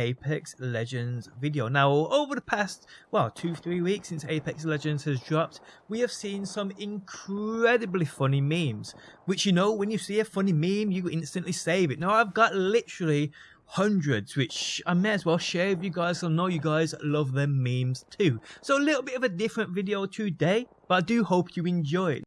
Apex Legends video. Now, over the past, well, two, three weeks since Apex Legends has dropped, we have seen some incredibly funny memes, which, you know, when you see a funny meme, you instantly save it. Now, I've got literally hundreds, which I may as well share with you guys, so I know you guys love them memes too. So a little bit of a different video today, but I do hope you enjoy it.